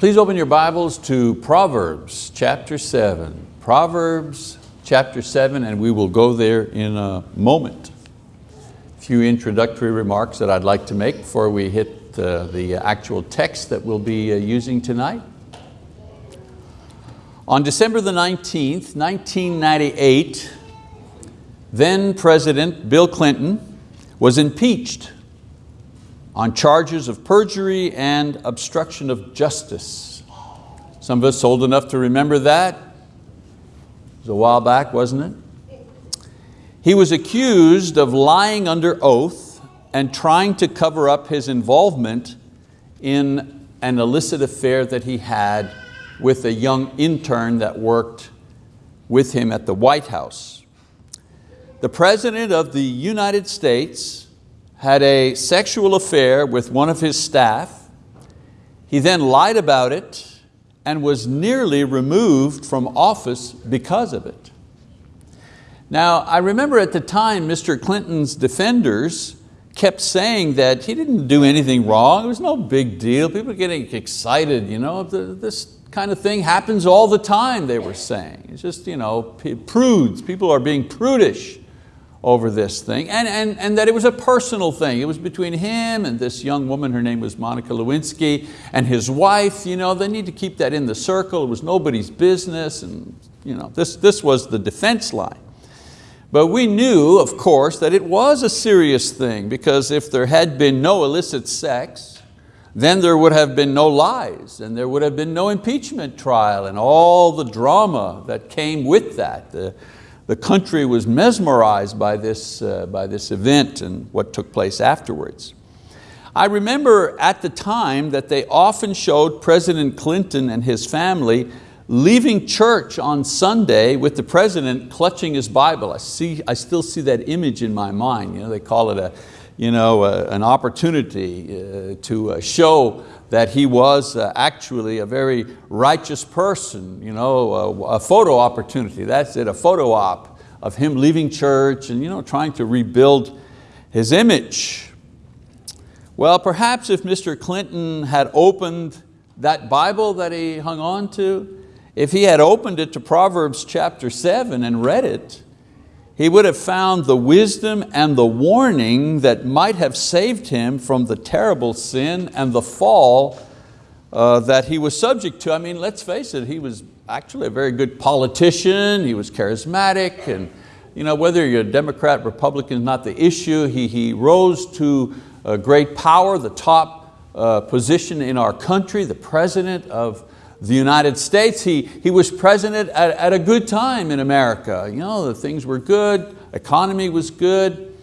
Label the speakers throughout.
Speaker 1: Please open your Bibles to Proverbs chapter 7. Proverbs chapter 7 and we will go there in a moment. A few introductory remarks that I'd like to make before we hit uh, the actual text that we'll be uh, using tonight. On December the 19th, 1998, then President Bill Clinton was impeached on charges of perjury and obstruction of justice. Some of us old enough to remember that. It was a while back, wasn't it? He was accused of lying under oath and trying to cover up his involvement in an illicit affair that he had with a young intern that worked with him at the White House. The President of the United States had a sexual affair with one of his staff. He then lied about it and was nearly removed from office because of it. Now, I remember at the time Mr. Clinton's defenders kept saying that he didn't do anything wrong, it was no big deal, people getting excited, you know, this kind of thing happens all the time, they were saying. It's just, you know, prudes, people are being prudish over this thing, and, and, and that it was a personal thing. It was between him and this young woman, her name was Monica Lewinsky, and his wife. You know, they need to keep that in the circle. It was nobody's business, and you know, this, this was the defense line. But we knew, of course, that it was a serious thing because if there had been no illicit sex, then there would have been no lies and there would have been no impeachment trial and all the drama that came with that. The, the country was mesmerized by this, uh, by this event and what took place afterwards. I remember at the time that they often showed President Clinton and his family leaving church on Sunday with the president clutching his Bible. I, see, I still see that image in my mind. You know, they call it a, you know, a, an opportunity uh, to uh, show that he was uh, actually a very righteous person, you know, a, a, photo opportunity, that's it, a photo op of him leaving church and you know, trying to rebuild his image. Well, perhaps if Mr. Clinton had opened that Bible that he hung on to, if he had opened it to Proverbs chapter seven and read it, he would have found the wisdom and the warning that might have saved him from the terrible sin and the fall uh, that he was subject to. I mean, let's face it, he was actually a very good politician, he was charismatic, and you know, whether you're a Democrat, Republican is not the issue. He, he rose to great power, the top uh, position in our country, the president of the United States. He, he was president at, at a good time in America. You know, the things were good, economy was good,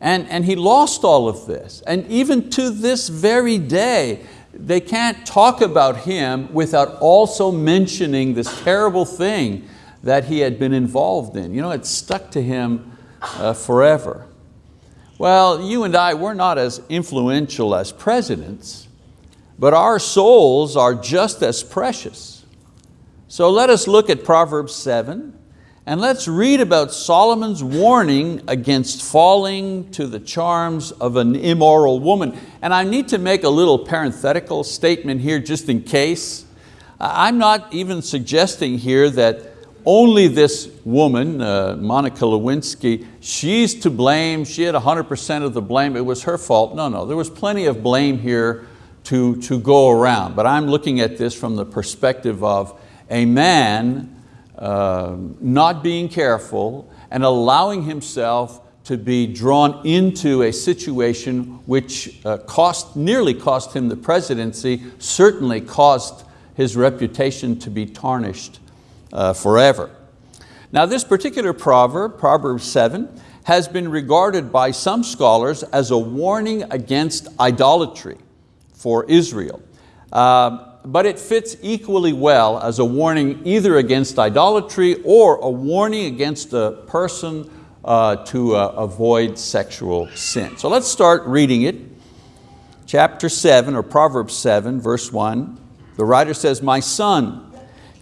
Speaker 1: and, and he lost all of this. And even to this very day, they can't talk about him without also mentioning this terrible thing that he had been involved in. You know, it stuck to him uh, forever. Well, you and I, we're not as influential as presidents, but our souls are just as precious. So let us look at Proverbs 7 and let's read about Solomon's warning against falling to the charms of an immoral woman. And I need to make a little parenthetical statement here just in case. I'm not even suggesting here that only this woman, uh, Monica Lewinsky, she's to blame, she had 100% of the blame, it was her fault. No, no, there was plenty of blame here to, to go around. But I'm looking at this from the perspective of a man uh, not being careful and allowing himself to be drawn into a situation which uh, cost, nearly cost him the presidency, certainly caused his reputation to be tarnished uh, forever. Now this particular proverb, Proverbs 7, has been regarded by some scholars as a warning against idolatry for Israel. Uh, but it fits equally well as a warning either against idolatry or a warning against a person uh, to uh, avoid sexual sin. So let's start reading it. Chapter 7 or Proverbs 7 verse 1. The writer says, My son,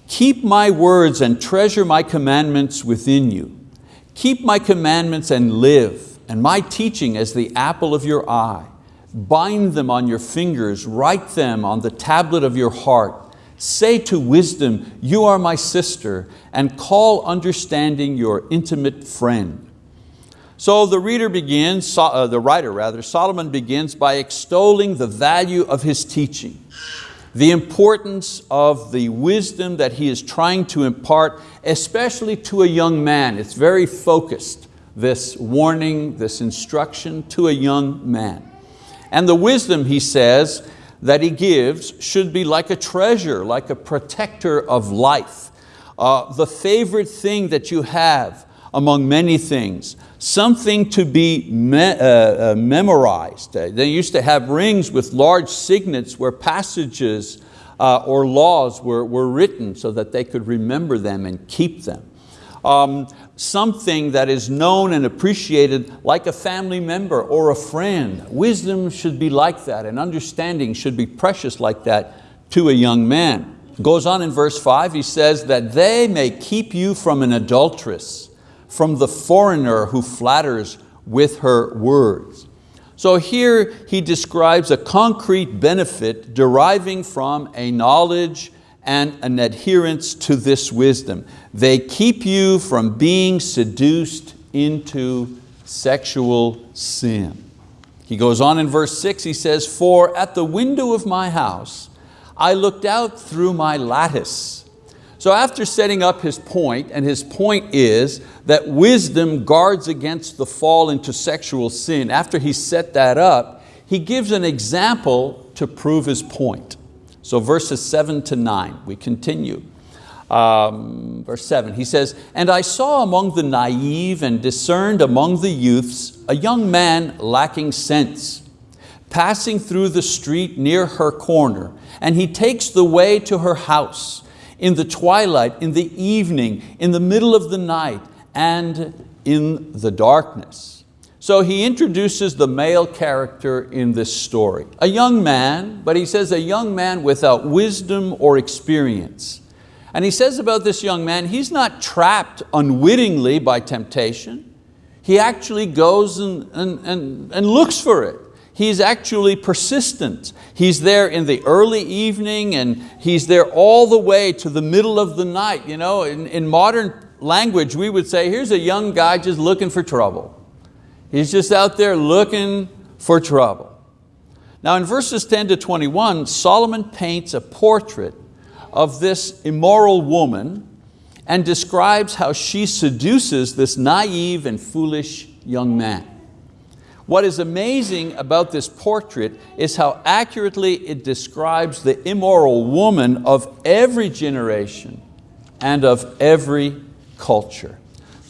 Speaker 1: Keep my words and treasure my commandments within you. Keep my commandments and live, and my teaching as the apple of your eye. Bind them on your fingers, write them on the tablet of your heart. Say to wisdom, you are my sister, and call understanding your intimate friend. So the reader begins, uh, the writer rather, Solomon begins by extolling the value of his teaching, the importance of the wisdom that he is trying to impart, especially to a young man. It's very focused, this warning, this instruction to a young man. And the wisdom, he says, that he gives should be like a treasure, like a protector of life. Uh, the favorite thing that you have among many things, something to be me uh, uh, memorized. Uh, they used to have rings with large signets where passages uh, or laws were, were written so that they could remember them and keep them. Um, something that is known and appreciated like a family member or a friend. Wisdom should be like that and understanding should be precious like that to a young man. Goes on in verse five, he says that they may keep you from an adulteress, from the foreigner who flatters with her words. So here he describes a concrete benefit deriving from a knowledge and an adherence to this wisdom. They keep you from being seduced into sexual sin. He goes on in verse six, he says, for at the window of my house, I looked out through my lattice. So after setting up his point, and his point is that wisdom guards against the fall into sexual sin, after he set that up, he gives an example to prove his point. So verses seven to nine, we continue. Um, verse seven, he says, And I saw among the naive and discerned among the youths a young man lacking sense, passing through the street near her corner, and he takes the way to her house in the twilight, in the evening, in the middle of the night, and in the darkness. So he introduces the male character in this story. A young man, but he says a young man without wisdom or experience. And he says about this young man, he's not trapped unwittingly by temptation. He actually goes and, and, and, and looks for it. He's actually persistent. He's there in the early evening and he's there all the way to the middle of the night. You know, in, in modern language, we would say, here's a young guy just looking for trouble. He's just out there looking for trouble. Now in verses 10 to 21, Solomon paints a portrait of this immoral woman and describes how she seduces this naive and foolish young man. What is amazing about this portrait is how accurately it describes the immoral woman of every generation and of every culture.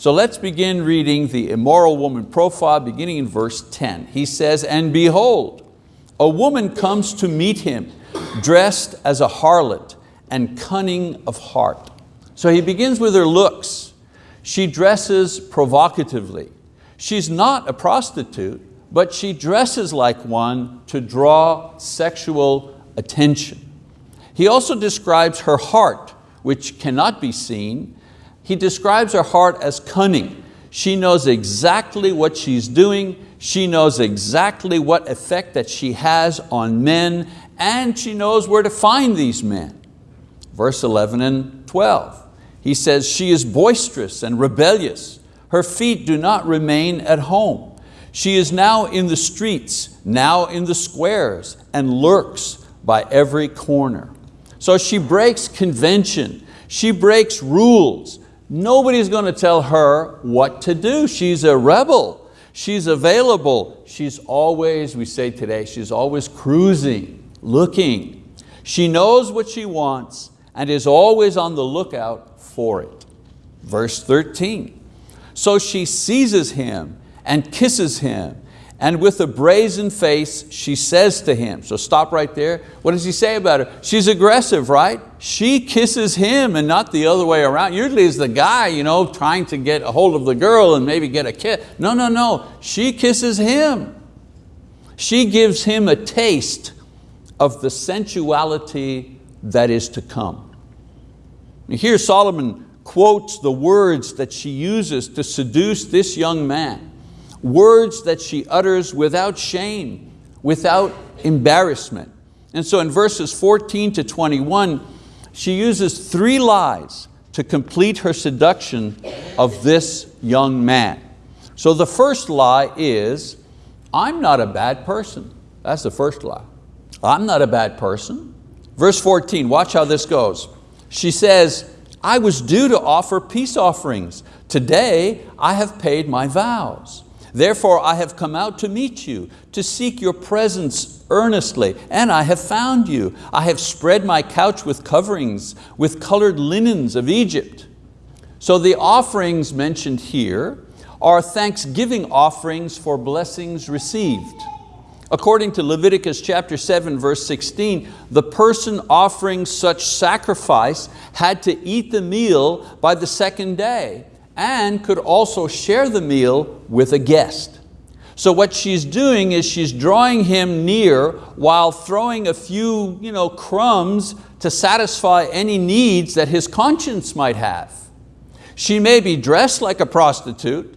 Speaker 1: So let's begin reading the immoral woman profile beginning in verse 10. He says, and behold, a woman comes to meet him dressed as a harlot and cunning of heart. So he begins with her looks. She dresses provocatively. She's not a prostitute, but she dresses like one to draw sexual attention. He also describes her heart, which cannot be seen, he describes her heart as cunning. She knows exactly what she's doing. She knows exactly what effect that she has on men and she knows where to find these men. Verse 11 and 12. He says, she is boisterous and rebellious. Her feet do not remain at home. She is now in the streets, now in the squares, and lurks by every corner. So she breaks convention, she breaks rules, Nobody's going to tell her what to do. She's a rebel. She's available. She's always, we say today, she's always cruising, looking. She knows what she wants and is always on the lookout for it. Verse 13, so she seizes him and kisses him and with a brazen face she says to him, so stop right there. What does he say about her? She's aggressive, right? She kisses him and not the other way around. Usually it's the guy you know, trying to get a hold of the girl and maybe get a kiss. No, no, no, she kisses him. She gives him a taste of the sensuality that is to come. Here Solomon quotes the words that she uses to seduce this young man words that she utters without shame, without embarrassment. And so in verses 14 to 21, she uses three lies to complete her seduction of this young man. So the first lie is, I'm not a bad person. That's the first lie. I'm not a bad person. Verse 14, watch how this goes. She says, I was due to offer peace offerings. Today I have paid my vows. Therefore I have come out to meet you, to seek your presence earnestly, and I have found you. I have spread my couch with coverings, with colored linens of Egypt. So the offerings mentioned here are thanksgiving offerings for blessings received. According to Leviticus chapter 7 verse 16, the person offering such sacrifice had to eat the meal by the second day and could also share the meal with a guest. So what she's doing is she's drawing him near while throwing a few you know, crumbs to satisfy any needs that his conscience might have. She may be dressed like a prostitute,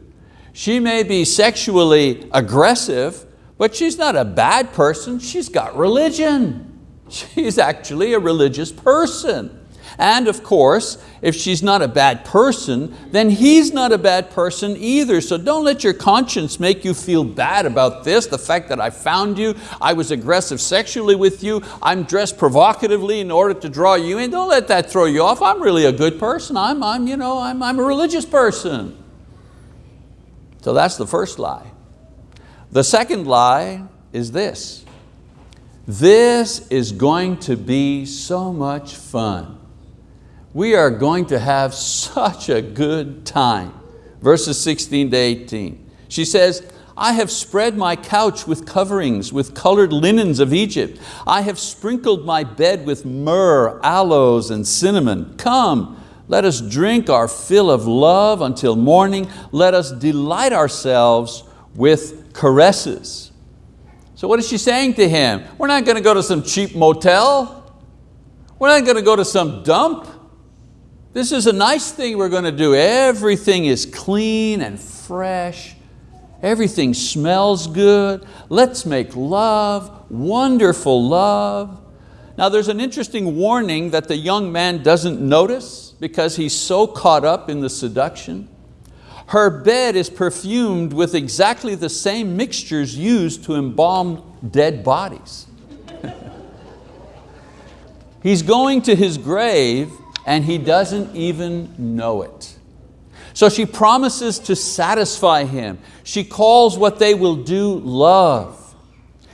Speaker 1: she may be sexually aggressive, but she's not a bad person, she's got religion. She's actually a religious person. And of course, if she's not a bad person, then he's not a bad person either. So don't let your conscience make you feel bad about this, the fact that I found you, I was aggressive sexually with you, I'm dressed provocatively in order to draw you in. Don't let that throw you off. I'm really a good person. I'm, I'm, you know, I'm, I'm a religious person. So that's the first lie. The second lie is this. This is going to be so much fun we are going to have such a good time. Verses 16 to 18. She says, I have spread my couch with coverings, with colored linens of Egypt. I have sprinkled my bed with myrrh, aloes, and cinnamon. Come, let us drink our fill of love until morning. Let us delight ourselves with caresses. So what is she saying to him? We're not going to go to some cheap motel. We're not going to go to some dump. This is a nice thing we're going to do. Everything is clean and fresh. Everything smells good. Let's make love, wonderful love. Now there's an interesting warning that the young man doesn't notice because he's so caught up in the seduction. Her bed is perfumed with exactly the same mixtures used to embalm dead bodies. he's going to his grave and he doesn't even know it. So she promises to satisfy him. She calls what they will do love.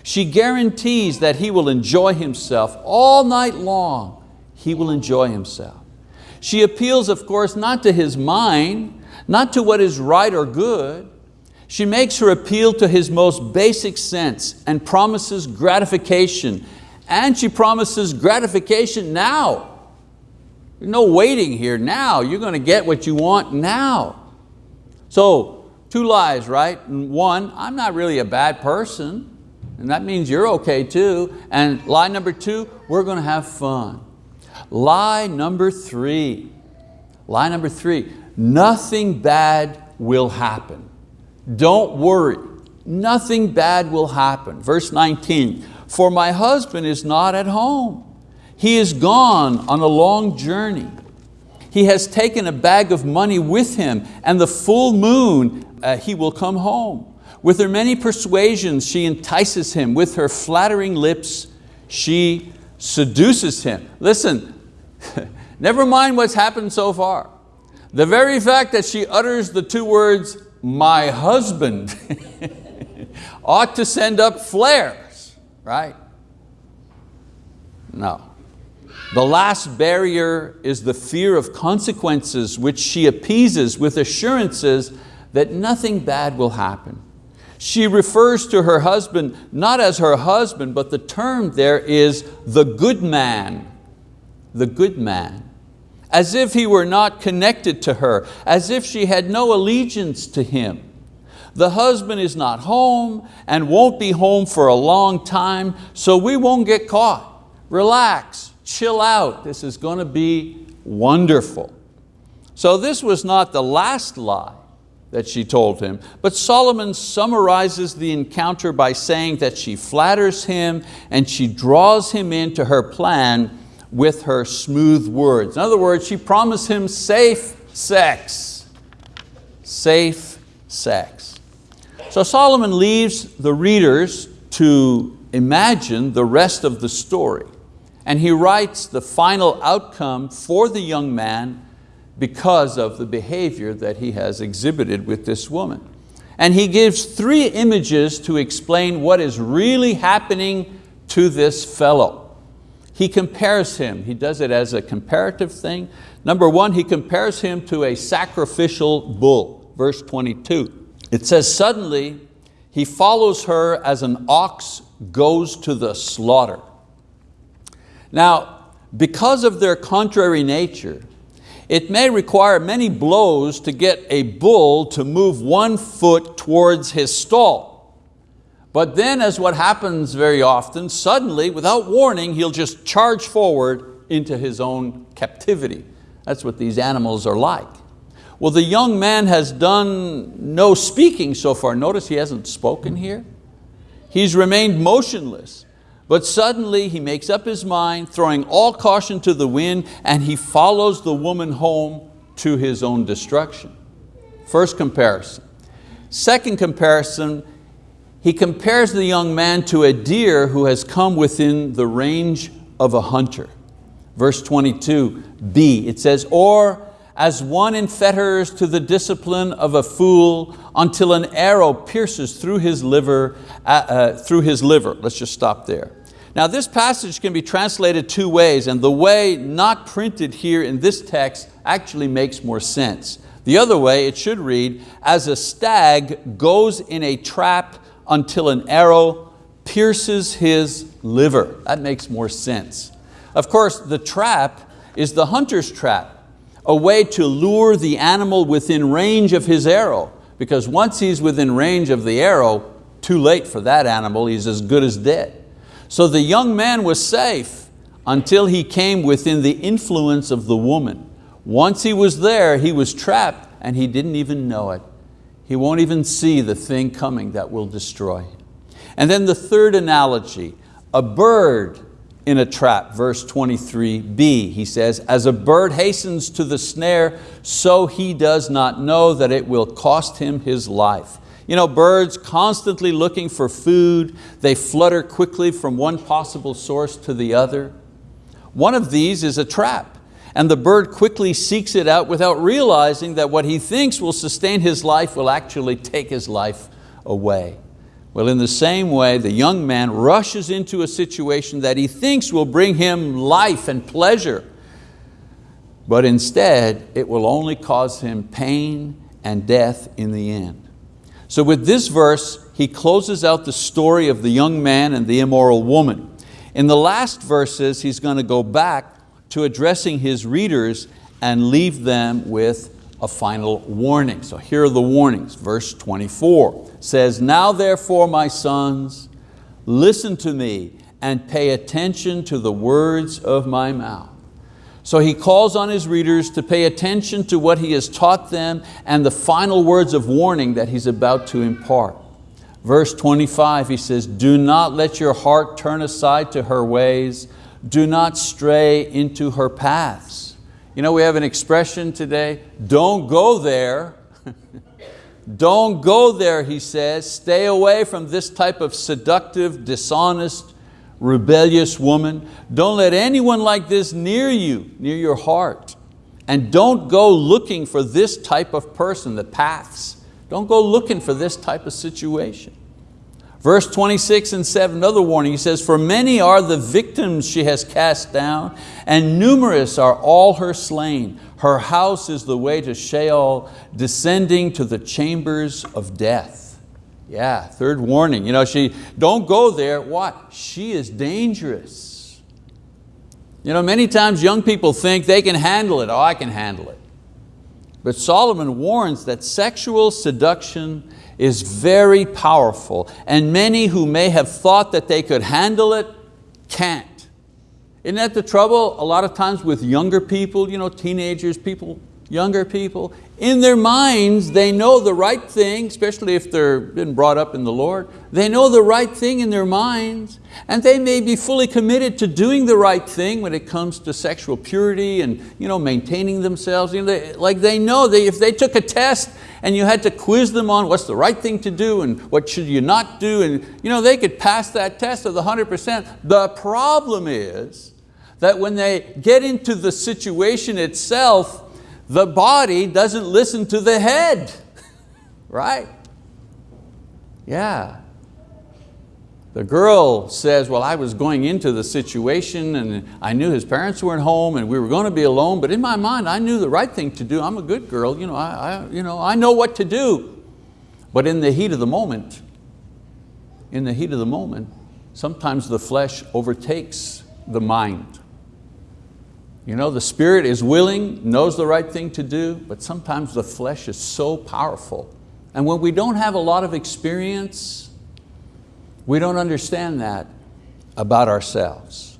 Speaker 1: She guarantees that he will enjoy himself all night long. He will enjoy himself. She appeals, of course, not to his mind, not to what is right or good. She makes her appeal to his most basic sense and promises gratification. And she promises gratification now. No waiting here now. You're going to get what you want now. So two lies, right? One, I'm not really a bad person. And that means you're okay too. And lie number two, we're going to have fun. Lie number three, lie number three, nothing bad will happen. Don't worry, nothing bad will happen. Verse 19, for my husband is not at home. He is gone on a long journey. He has taken a bag of money with him and the full moon uh, he will come home. With her many persuasions she entices him. With her flattering lips she seduces him. Listen, never mind what's happened so far. The very fact that she utters the two words, my husband, ought to send up flares, right? No. The last barrier is the fear of consequences which she appeases with assurances that nothing bad will happen. She refers to her husband not as her husband, but the term there is the good man, the good man, as if he were not connected to her, as if she had no allegiance to him. The husband is not home and won't be home for a long time, so we won't get caught. Relax, chill out, this is going to be wonderful. So this was not the last lie that she told him, but Solomon summarizes the encounter by saying that she flatters him and she draws him into her plan with her smooth words. In other words, she promised him safe sex. Safe sex. So Solomon leaves the readers to imagine the rest of the story. And he writes the final outcome for the young man because of the behavior that he has exhibited with this woman. And he gives three images to explain what is really happening to this fellow. He compares him, he does it as a comparative thing. Number one, he compares him to a sacrificial bull, verse 22. It says, suddenly he follows her as an ox goes to the slaughter. Now, because of their contrary nature, it may require many blows to get a bull to move one foot towards his stall. But then as what happens very often, suddenly, without warning, he'll just charge forward into his own captivity. That's what these animals are like. Well, the young man has done no speaking so far. Notice he hasn't spoken here. He's remained motionless. But suddenly he makes up his mind, throwing all caution to the wind, and he follows the woman home to his own destruction. First comparison. Second comparison, he compares the young man to a deer who has come within the range of a hunter. Verse 22b, it says, or as one in fetters to the discipline of a fool until an arrow pierces through his liver, uh, uh, through his liver. Let's just stop there. Now this passage can be translated two ways and the way not printed here in this text actually makes more sense. The other way it should read, as a stag goes in a trap until an arrow pierces his liver. That makes more sense. Of course, the trap is the hunter's trap, a way to lure the animal within range of his arrow, because once he's within range of the arrow, too late for that animal, he's as good as dead. So the young man was safe until he came within the influence of the woman. Once he was there, he was trapped and he didn't even know it. He won't even see the thing coming that will destroy him. And then the third analogy, a bird in a trap, verse 23b, he says, as a bird hastens to the snare, so he does not know that it will cost him his life. You know, birds constantly looking for food, they flutter quickly from one possible source to the other. One of these is a trap, and the bird quickly seeks it out without realizing that what he thinks will sustain his life will actually take his life away. Well, in the same way, the young man rushes into a situation that he thinks will bring him life and pleasure, but instead it will only cause him pain and death in the end. So with this verse, he closes out the story of the young man and the immoral woman. In the last verses, he's going to go back to addressing his readers and leave them with a final warning. So here are the warnings. Verse 24 says, Now therefore, my sons, listen to me and pay attention to the words of my mouth. So he calls on his readers to pay attention to what he has taught them and the final words of warning that he's about to impart. Verse 25, he says, do not let your heart turn aside to her ways. Do not stray into her paths. You know, we have an expression today, don't go there. don't go there, he says. Stay away from this type of seductive, dishonest, rebellious woman. Don't let anyone like this near you, near your heart. And don't go looking for this type of person, the paths. Don't go looking for this type of situation. Verse 26 and 7, another warning, he says, For many are the victims she has cast down, and numerous are all her slain. Her house is the way to Sheol, descending to the chambers of death. Yeah, third warning. You know, she, don't go there. What? She is dangerous. You know, many times young people think they can handle it. Oh, I can handle it. But Solomon warns that sexual seduction is very powerful and many who may have thought that they could handle it can't. Isn't that the trouble a lot of times with younger people, you know, teenagers, people younger people, in their minds, they know the right thing, especially if they've been brought up in the Lord. They know the right thing in their minds, and they may be fully committed to doing the right thing when it comes to sexual purity and you know, maintaining themselves. You know, they, like they know that if they took a test and you had to quiz them on what's the right thing to do and what should you not do, and you know, they could pass that test of the 100%. The problem is that when they get into the situation itself, the body doesn't listen to the head, right? Yeah. The girl says, well, I was going into the situation and I knew his parents weren't home and we were going to be alone, but in my mind, I knew the right thing to do. I'm a good girl, you know, I, I, you know, I know what to do. But in the heat of the moment, in the heat of the moment, sometimes the flesh overtakes the mind. You know, the spirit is willing, knows the right thing to do, but sometimes the flesh is so powerful. And when we don't have a lot of experience, we don't understand that about ourselves.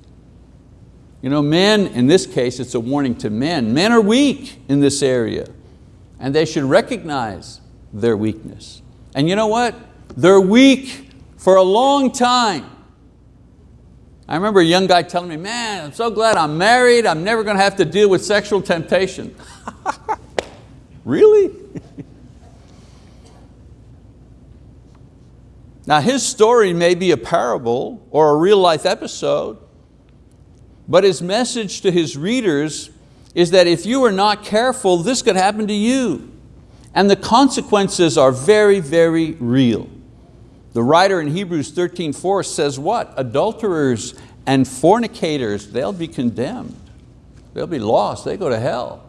Speaker 1: You know, men, in this case, it's a warning to men. Men are weak in this area, and they should recognize their weakness. And you know what? They're weak for a long time. I remember a young guy telling me, man, I'm so glad I'm married, I'm never going to have to deal with sexual temptation. really? now his story may be a parable or a real life episode, but his message to his readers is that if you are not careful, this could happen to you. And the consequences are very, very real. The writer in Hebrews 13:4 says what? Adulterers and fornicators, they'll be condemned. They'll be lost, they go to hell.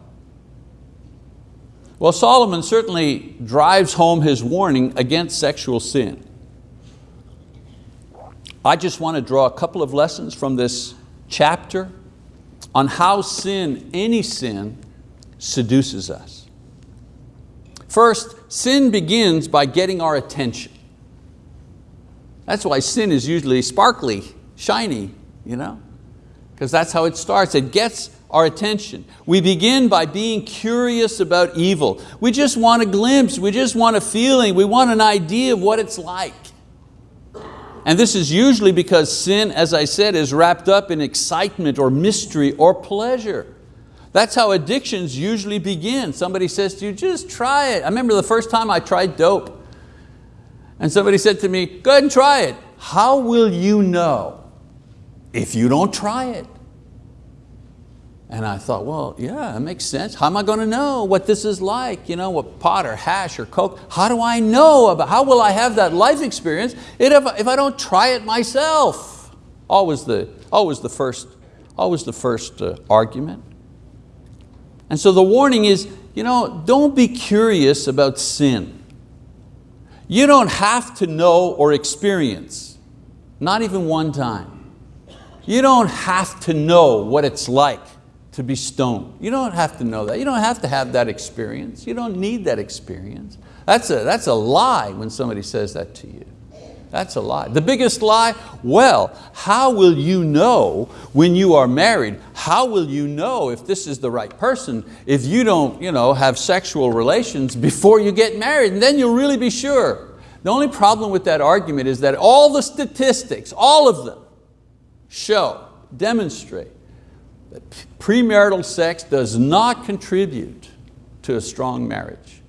Speaker 1: Well, Solomon certainly drives home his warning against sexual sin. I just want to draw a couple of lessons from this chapter on how sin, any sin, seduces us. First, sin begins by getting our attention. That's why sin is usually sparkly, shiny, you know? Because that's how it starts. It gets our attention. We begin by being curious about evil. We just want a glimpse, we just want a feeling, we want an idea of what it's like. And this is usually because sin, as I said, is wrapped up in excitement or mystery or pleasure. That's how addictions usually begin. Somebody says to you, just try it. I remember the first time I tried dope. And somebody said to me, go ahead and try it. How will you know if you don't try it? And I thought, well, yeah, it makes sense. How am I going to know what this is like? You know, what pot or hash or coke? How do I know about, how will I have that life experience if, if I don't try it myself? Always the, always the first, always the first uh, argument. And so the warning is, you know, don't be curious about sin. You don't have to know or experience, not even one time. You don't have to know what it's like to be stoned. You don't have to know that. You don't have to have that experience. You don't need that experience. That's a, that's a lie when somebody says that to you. That's a lie. The biggest lie, well, how will you know when you are married? How will you know if this is the right person if you don't you know, have sexual relations before you get married? And then you'll really be sure. The only problem with that argument is that all the statistics, all of them, show, demonstrate that premarital sex does not contribute to a strong marriage.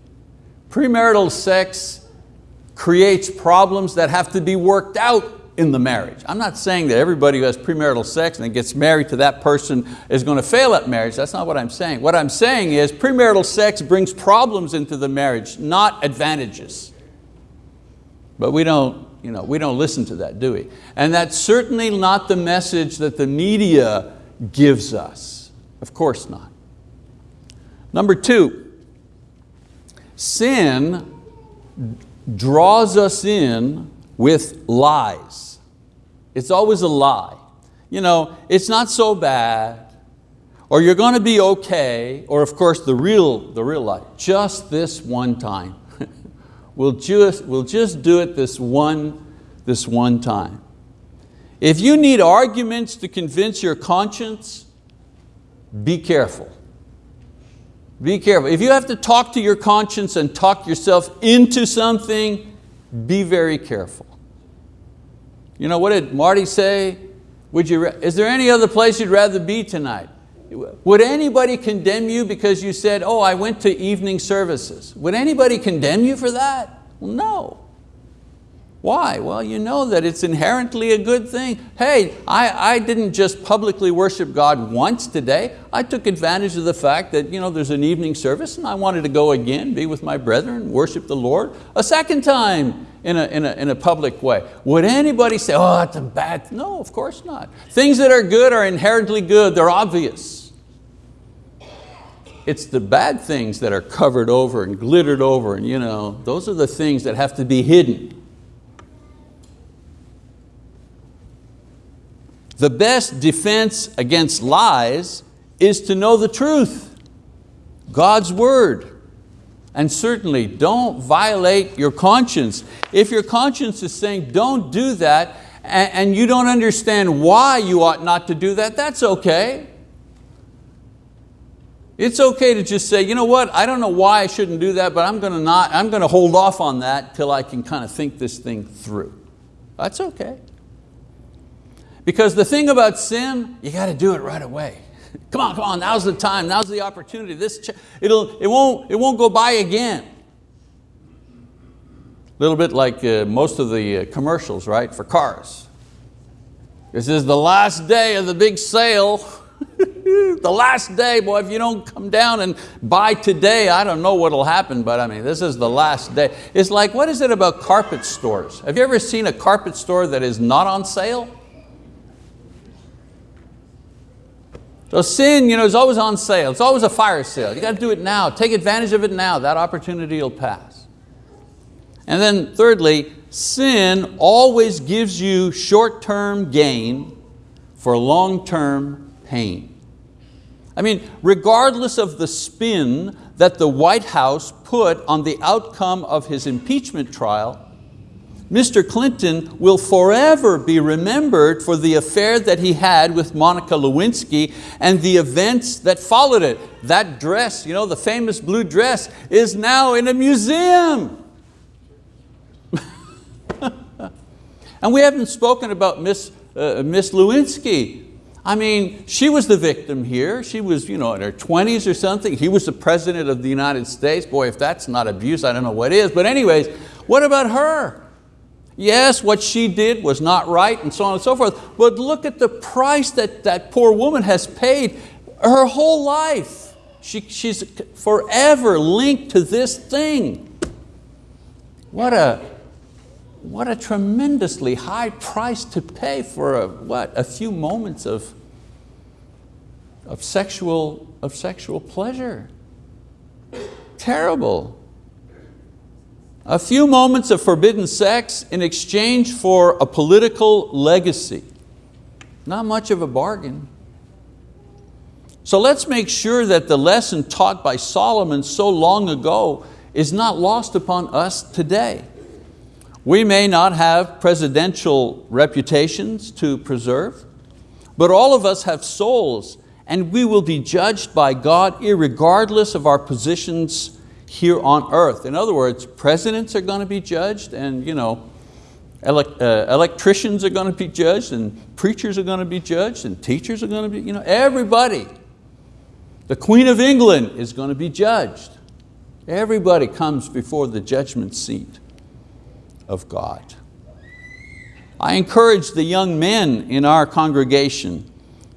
Speaker 1: Premarital sex creates problems that have to be worked out in the marriage. I'm not saying that everybody who has premarital sex and gets married to that person is going to fail at marriage. That's not what I'm saying. What I'm saying is premarital sex brings problems into the marriage, not advantages. But we don't, you know, we don't listen to that, do we? And that's certainly not the message that the media gives us. Of course not. Number two, sin draws us in with lies. It's always a lie. You know, it's not so bad, or you're going to be okay, or of course the real, the real lie, just this one time. we'll, just, we'll just do it this one, this one time. If you need arguments to convince your conscience, be careful. Be careful. If you have to talk to your conscience and talk yourself into something, be very careful. You know, what did Marty say? Would you, is there any other place you'd rather be tonight? Would anybody condemn you because you said, oh, I went to evening services? Would anybody condemn you for that? Well, no. Why? Well, you know that it's inherently a good thing. Hey, I, I didn't just publicly worship God once today. I took advantage of the fact that you know, there's an evening service and I wanted to go again, be with my brethren, worship the Lord a second time in a, in a, in a public way. Would anybody say, oh, that's a bad, no, of course not. Things that are good are inherently good, they're obvious. It's the bad things that are covered over and glittered over and you know, those are the things that have to be hidden. The best defense against lies is to know the truth, God's word. And certainly don't violate your conscience. If your conscience is saying don't do that and you don't understand why you ought not to do that, that's okay. It's okay to just say, you know what, I don't know why I shouldn't do that, but I'm going to not, I'm going to hold off on that till I can kind of think this thing through. That's okay. Because the thing about sin, you got to do it right away. Come on, come on, now's the time, now's the opportunity. This, it'll, it, won't, it won't go by again. A little bit like uh, most of the uh, commercials, right, for cars. This is the last day of the big sale. the last day, boy, if you don't come down and buy today, I don't know what'll happen, but I mean, this is the last day. It's like, what is it about carpet stores? Have you ever seen a carpet store that is not on sale? So sin you know, is always on sale. It's always a fire sale. You got to do it now. Take advantage of it now. That opportunity will pass. And then thirdly, sin always gives you short-term gain for long-term pain. I mean, regardless of the spin that the White House put on the outcome of his impeachment trial, Mr. Clinton will forever be remembered for the affair that he had with Monica Lewinsky and the events that followed it. That dress, you know, the famous blue dress, is now in a museum. and we haven't spoken about Miss, uh, Miss Lewinsky. I mean, she was the victim here. She was you know, in her 20s or something. He was the president of the United States. Boy, if that's not abuse, I don't know what is. But anyways, what about her? Yes, what she did was not right and so on and so forth, but look at the price that that poor woman has paid her whole life. She, she's forever linked to this thing. What a, what a tremendously high price to pay for a, what, a few moments of, of, sexual, of sexual pleasure. Terrible. A few moments of forbidden sex in exchange for a political legacy. Not much of a bargain. So let's make sure that the lesson taught by Solomon so long ago is not lost upon us today. We may not have presidential reputations to preserve, but all of us have souls and we will be judged by God regardless of our positions here on earth. In other words, presidents are going to be judged and you know, uh, electricians are going to be judged and preachers are going to be judged and teachers are going to be, you know, everybody. The Queen of England is going to be judged. Everybody comes before the judgment seat of God. I encourage the young men in our congregation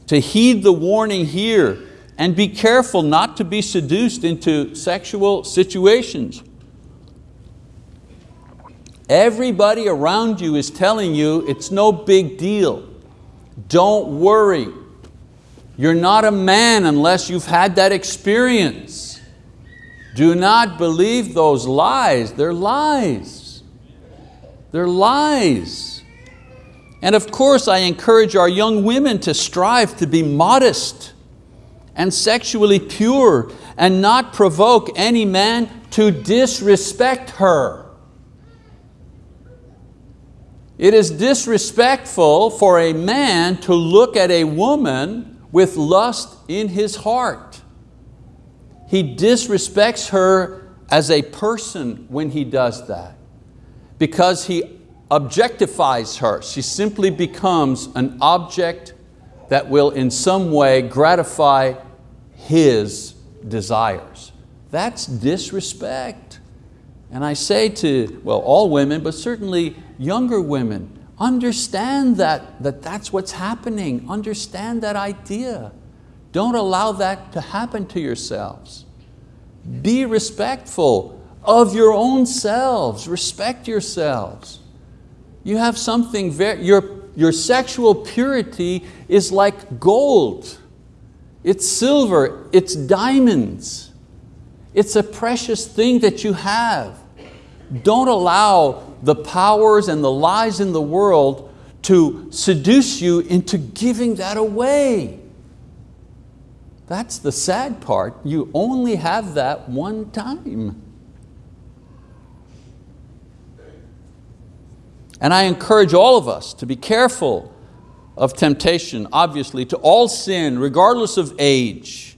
Speaker 1: to heed the warning here and be careful not to be seduced into sexual situations. Everybody around you is telling you it's no big deal. Don't worry. You're not a man unless you've had that experience. Do not believe those lies. They're lies. They're lies. And of course I encourage our young women to strive to be modest and sexually pure and not provoke any man to disrespect her. It is disrespectful for a man to look at a woman with lust in his heart. He disrespects her as a person when he does that because he objectifies her. She simply becomes an object that will in some way gratify his desires. That's disrespect. And I say to, well, all women, but certainly younger women, understand that, that that's what's happening. Understand that idea. Don't allow that to happen to yourselves. Be respectful of your own selves. Respect yourselves. You have something very, your, your sexual purity is like gold. It's silver, it's diamonds. It's a precious thing that you have. Don't allow the powers and the lies in the world to seduce you into giving that away. That's the sad part. You only have that one time. And I encourage all of us to be careful of temptation, obviously, to all sin, regardless of age.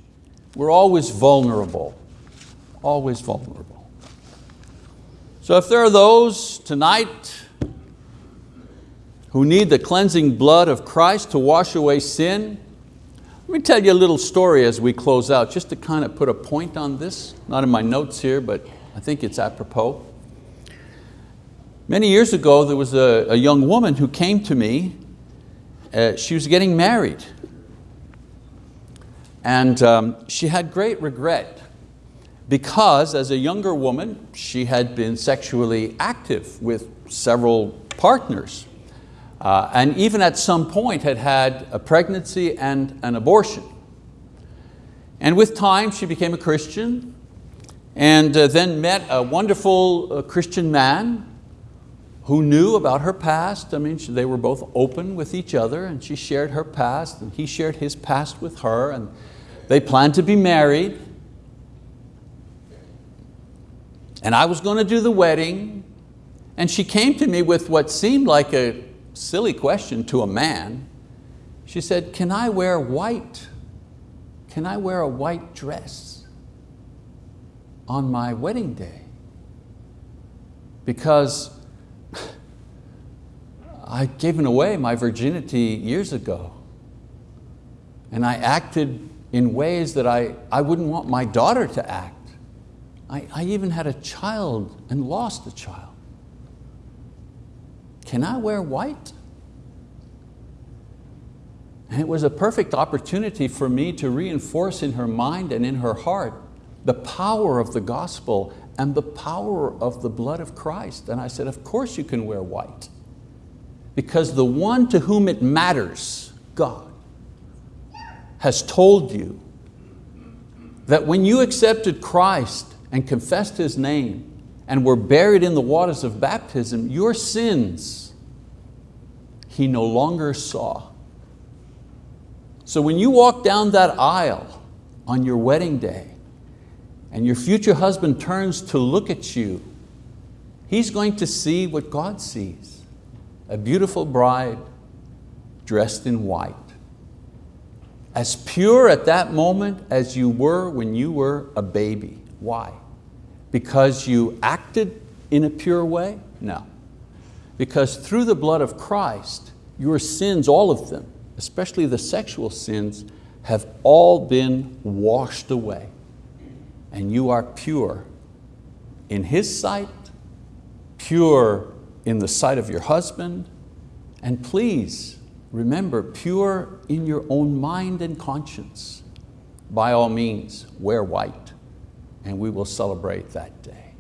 Speaker 1: We're always vulnerable, always vulnerable. So if there are those tonight who need the cleansing blood of Christ to wash away sin, let me tell you a little story as we close out, just to kind of put a point on this, not in my notes here, but I think it's apropos. Many years ago, there was a, a young woman who came to me. Uh, she was getting married. And um, she had great regret because as a younger woman, she had been sexually active with several partners. Uh, and even at some point had had a pregnancy and an abortion. And with time, she became a Christian and uh, then met a wonderful uh, Christian man who knew about her past. I mean, they were both open with each other and she shared her past and he shared his past with her and they planned to be married. And I was going to do the wedding and she came to me with what seemed like a silly question to a man. She said, can I wear white? Can I wear a white dress on my wedding day? Because I'd given away my virginity years ago. And I acted in ways that I, I wouldn't want my daughter to act. I, I even had a child and lost a child. Can I wear white? And it was a perfect opportunity for me to reinforce in her mind and in her heart the power of the gospel and the power of the blood of Christ. And I said, of course you can wear white because the one to whom it matters, God, has told you that when you accepted Christ and confessed His name and were buried in the waters of baptism, your sins He no longer saw. So when you walk down that aisle on your wedding day and your future husband turns to look at you, he's going to see what God sees a beautiful bride dressed in white. As pure at that moment as you were when you were a baby. Why? Because you acted in a pure way? No. Because through the blood of Christ, your sins, all of them, especially the sexual sins, have all been washed away. And you are pure in His sight, pure in the sight of your husband, and please remember, pure in your own mind and conscience. By all means, wear white, and we will celebrate that day.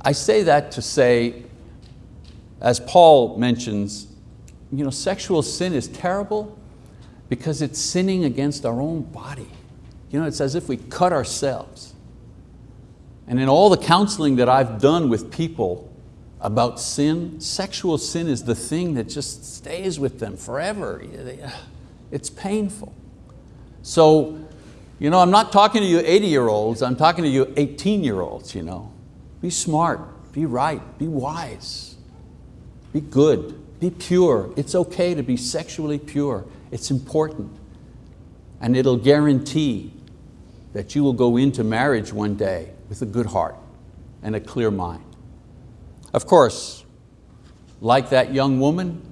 Speaker 1: I say that to say, as Paul mentions, you know, sexual sin is terrible because it's sinning against our own body. You know, it's as if we cut ourselves. And in all the counseling that I've done with people about sin, sexual sin is the thing that just stays with them forever. It's painful. So, you know, I'm not talking to you 80 year olds, I'm talking to you 18 year olds. You know. Be smart, be right, be wise, be good, be pure. It's okay to be sexually pure. It's important. And it'll guarantee that you will go into marriage one day with a good heart and a clear mind. Of course, like that young woman,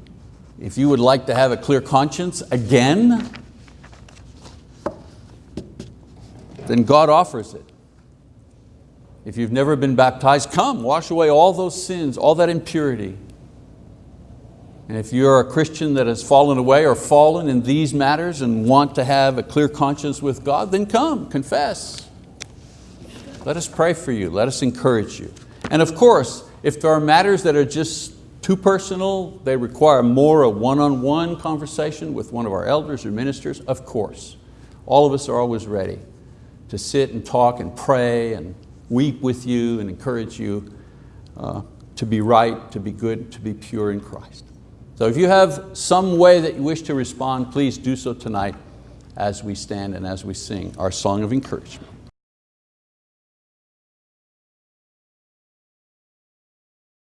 Speaker 1: if you would like to have a clear conscience again, then God offers it. If you've never been baptized, come, wash away all those sins, all that impurity. And if you're a Christian that has fallen away or fallen in these matters and want to have a clear conscience with God, then come, confess. Let us pray for you, let us encourage you. And of course, if there are matters that are just too personal, they require more a one-on-one -on -one conversation with one of our elders or ministers, of course. All of us are always ready to sit and talk and pray and weep with you and encourage you uh, to be right, to be good, to be pure in Christ. So if you have some way that you wish to respond, please do so tonight as we stand and as we sing our song of encouragement.